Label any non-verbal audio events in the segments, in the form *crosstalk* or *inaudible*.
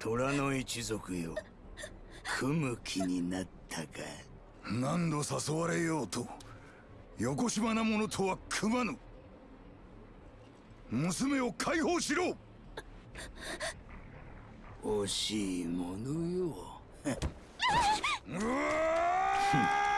虎の一族よ。組む気になったか。何度誘われようとよこしまな者とは組まぬ。娘を解放しろ。惜しいものよ。*laughs* うわ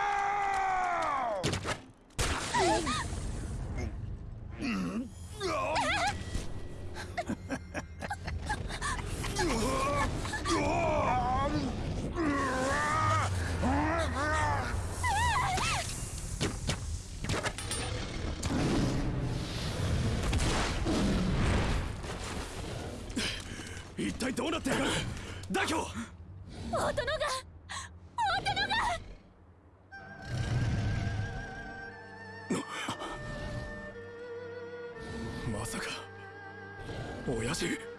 一体どうなってやがる大京大殿が大殿が！まさか親父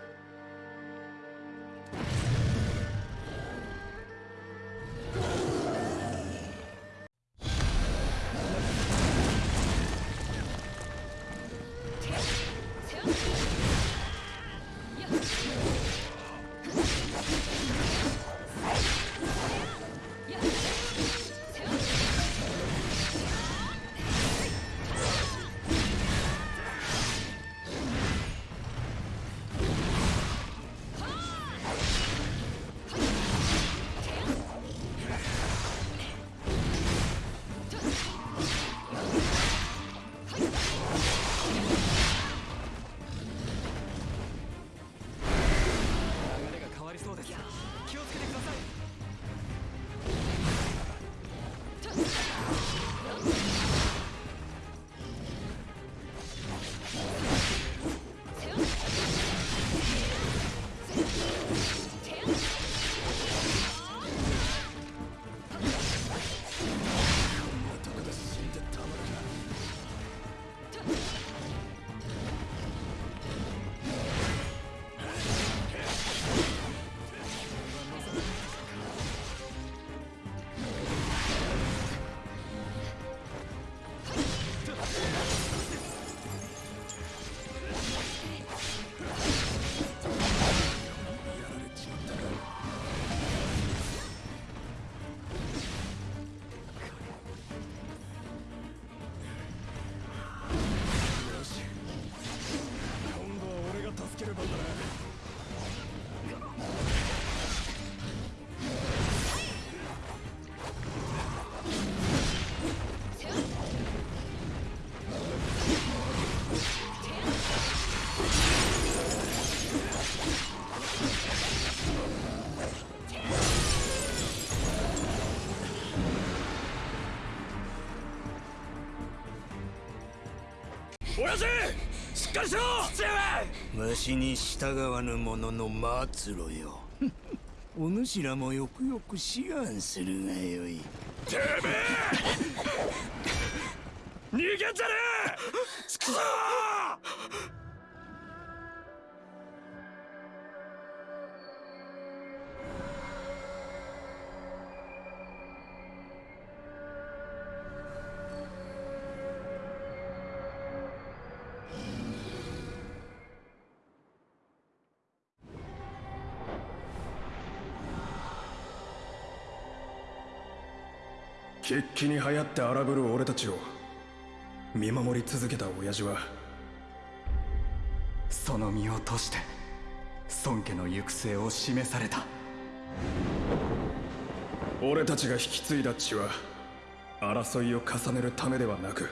あっ!親父しっかりしろ。父上。わしに従わぬ者の末路よ。*laughs* お主らもよくよく志願するがよい。てめえ！*laughs* 逃げんじゃねえ畜生決起に流行って荒ぶる俺たちを見守り続けた親父はその身を賭して孫家の行く末を示された。俺たちが引き継いだ血は争いを重ねるためではなく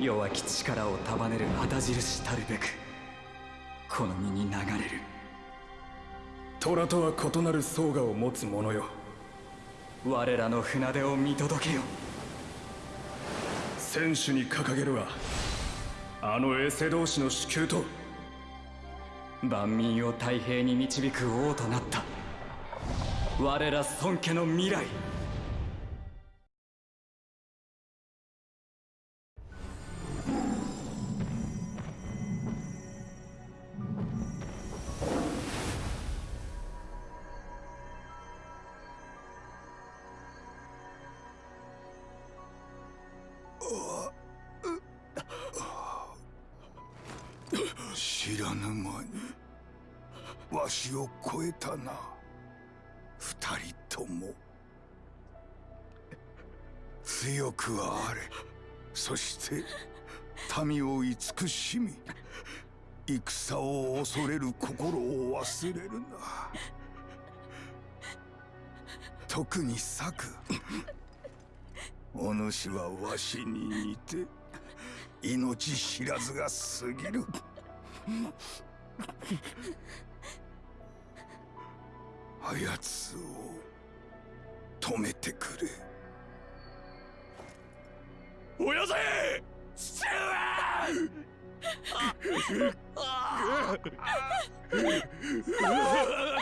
弱き力を束ねる旗印たるべくこの身に流れる。虎とは異なる相我を持つ者よ我らの船出を見届けよ。選手に掲げるはあのエセ同士の主給と。万民を太平に導く王となった。我ら孫家の未来知らぬ間にわしを超えたな。二人とも。強くあれ。そして民を慈しみ戦を恐れる心を忘れるな。特に策。お主はわしに似て命知らずが過ぎる。あやつを止めてくれ。おやぜ父上 *laughs*